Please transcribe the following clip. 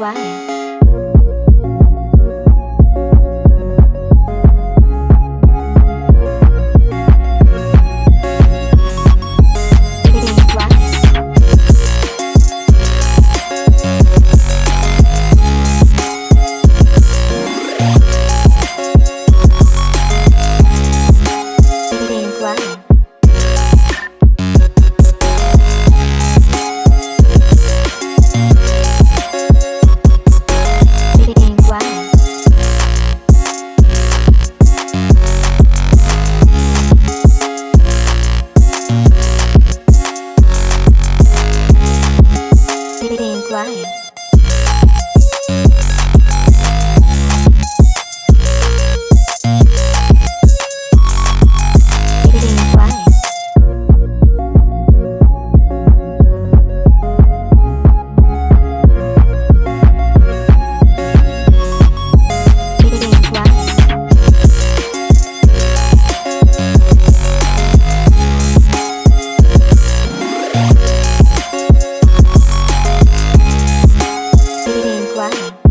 Why? Brian. why.